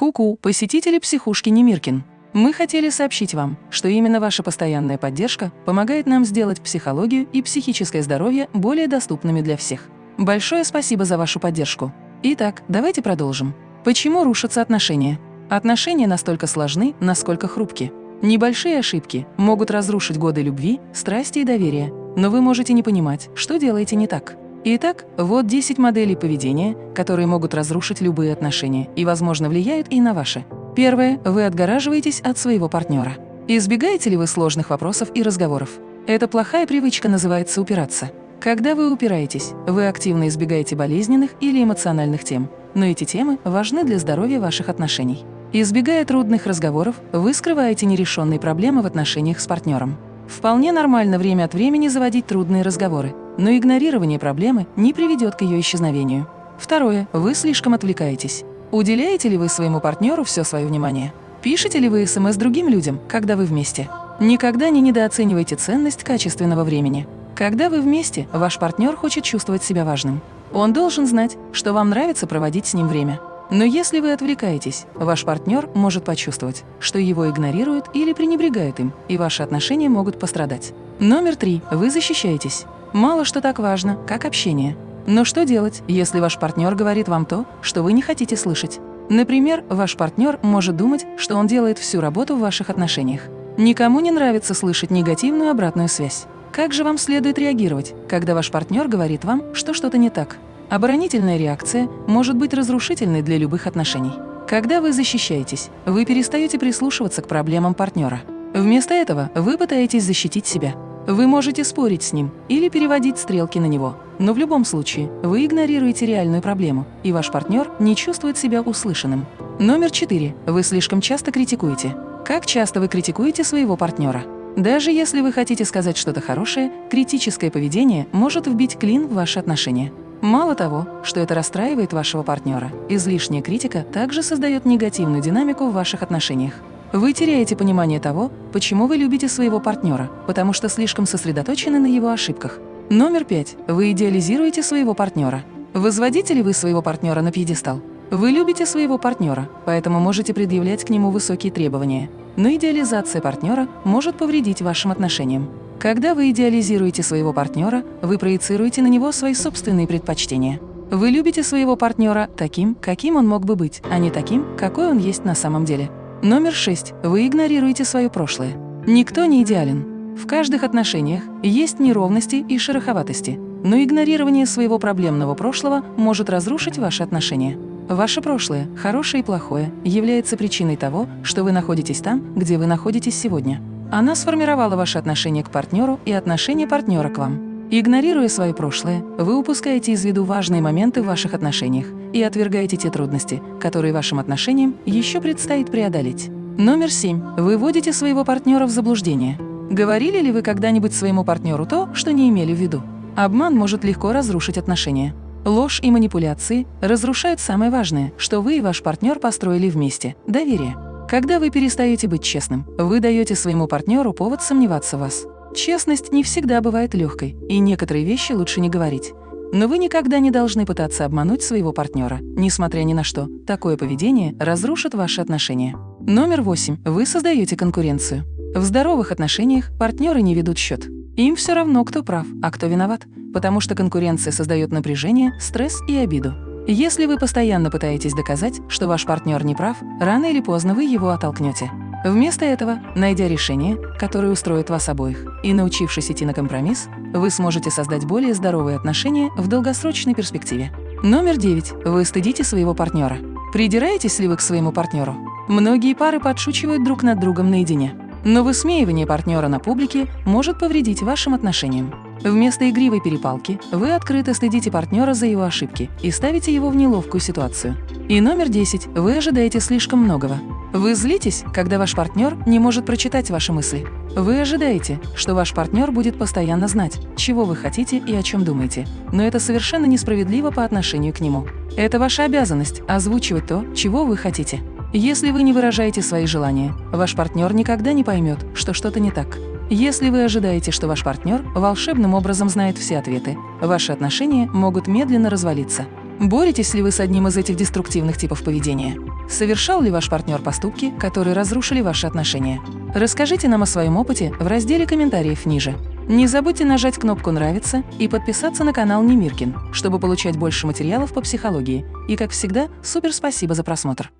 Ку-ку, посетители психушки Немиркин. Мы хотели сообщить вам, что именно ваша постоянная поддержка помогает нам сделать психологию и психическое здоровье более доступными для всех. Большое спасибо за вашу поддержку. Итак, давайте продолжим. Почему рушатся отношения? Отношения настолько сложны, насколько хрупки. Небольшие ошибки могут разрушить годы любви, страсти и доверия, но вы можете не понимать, что делаете не так. Итак, вот 10 моделей поведения, которые могут разрушить любые отношения и, возможно, влияют и на ваши. Первое. Вы отгораживаетесь от своего партнера. Избегаете ли вы сложных вопросов и разговоров? Эта плохая привычка называется упираться. Когда вы упираетесь, вы активно избегаете болезненных или эмоциональных тем, но эти темы важны для здоровья ваших отношений. Избегая трудных разговоров, вы скрываете нерешенные проблемы в отношениях с партнером. Вполне нормально время от времени заводить трудные разговоры, но игнорирование проблемы не приведет к ее исчезновению. Второе. Вы слишком отвлекаетесь. Уделяете ли вы своему партнеру все свое внимание? Пишете ли вы СМС другим людям, когда вы вместе? Никогда не недооценивайте ценность качественного времени. Когда вы вместе, ваш партнер хочет чувствовать себя важным. Он должен знать, что вам нравится проводить с ним время. Но если вы отвлекаетесь, ваш партнер может почувствовать, что его игнорируют или пренебрегают им, и ваши отношения могут пострадать. Номер три. Вы защищаетесь. Мало что так важно, как общение. Но что делать, если ваш партнер говорит вам то, что вы не хотите слышать? Например, ваш партнер может думать, что он делает всю работу в ваших отношениях. Никому не нравится слышать негативную обратную связь. Как же вам следует реагировать, когда ваш партнер говорит вам, что что-то не так? Оборонительная реакция может быть разрушительной для любых отношений. Когда вы защищаетесь, вы перестаете прислушиваться к проблемам партнера. Вместо этого вы пытаетесь защитить себя. Вы можете спорить с ним или переводить стрелки на него, но в любом случае вы игнорируете реальную проблему, и ваш партнер не чувствует себя услышанным. Номер четыре. Вы слишком часто критикуете. Как часто вы критикуете своего партнера? Даже если вы хотите сказать что-то хорошее, критическое поведение может вбить клин в ваши отношения. Мало того, что это расстраивает вашего партнера, излишняя критика также создает негативную динамику в ваших отношениях. Вы теряете понимание того, почему вы любите своего партнера, потому что слишком сосредоточены на его ошибках. Номер пять. Вы идеализируете своего партнера. Возводите ли вы своего партнера на пьедестал? Вы любите своего партнера, поэтому можете предъявлять к нему высокие требования. Но идеализация партнера может повредить вашим отношениям. Когда вы идеализируете своего партнера, вы проецируете на него свои собственные предпочтения. Вы любите своего партнера таким, каким он мог бы быть, а не таким, какой он есть на самом деле. Номер шесть. Вы игнорируете свое прошлое. Никто не идеален. В каждых отношениях есть неровности и шероховатости, но игнорирование своего проблемного прошлого может разрушить ваши отношения. Ваше прошлое, хорошее и плохое, является причиной того, что вы находитесь там, где вы находитесь сегодня. Она сформировала ваши отношения к партнеру и отношение партнера к вам. Игнорируя свое прошлое, вы упускаете из виду важные моменты в ваших отношениях и отвергаете те трудности, которые вашим отношениям еще предстоит преодолеть. Номер семь. Вы вводите своего партнера в заблуждение. Говорили ли вы когда-нибудь своему партнеру то, что не имели в виду? Обман может легко разрушить отношения. Ложь и манипуляции разрушают самое важное, что вы и ваш партнер построили вместе – доверие. Когда вы перестаете быть честным, вы даете своему партнеру повод сомневаться в вас. Честность не всегда бывает легкой, и некоторые вещи лучше не говорить. Но вы никогда не должны пытаться обмануть своего партнера, несмотря ни на что. Такое поведение разрушит ваши отношения. Номер восемь. Вы создаете конкуренцию. В здоровых отношениях партнеры не ведут счет. Им все равно, кто прав, а кто виноват, потому что конкуренция создает напряжение, стресс и обиду. Если вы постоянно пытаетесь доказать, что ваш партнер не прав, рано или поздно вы его оттолкнете. Вместо этого, найдя решение, которое устроит вас обоих, и научившись идти на компромисс, вы сможете создать более здоровые отношения в долгосрочной перспективе. Номер девять. Вы стыдите своего партнера. Придираетесь ли вы к своему партнеру? Многие пары подшучивают друг над другом наедине. Но высмеивание партнера на публике может повредить вашим отношениям. Вместо игривой перепалки вы открыто стыдите партнера за его ошибки и ставите его в неловкую ситуацию. И номер 10. Вы ожидаете слишком многого. Вы злитесь, когда ваш партнер не может прочитать ваши мысли. Вы ожидаете, что ваш партнер будет постоянно знать, чего вы хотите и о чем думаете. Но это совершенно несправедливо по отношению к нему. Это ваша обязанность – озвучивать то, чего вы хотите. Если вы не выражаете свои желания, ваш партнер никогда не поймет, что что-то не так. Если вы ожидаете, что ваш партнер волшебным образом знает все ответы, ваши отношения могут медленно развалиться. Боретесь ли вы с одним из этих деструктивных типов поведения? Совершал ли ваш партнер поступки, которые разрушили ваши отношения? Расскажите нам о своем опыте в разделе комментариев ниже. Не забудьте нажать кнопку «Нравится» и подписаться на канал Немиркин, чтобы получать больше материалов по психологии. И, как всегда, супер спасибо за просмотр!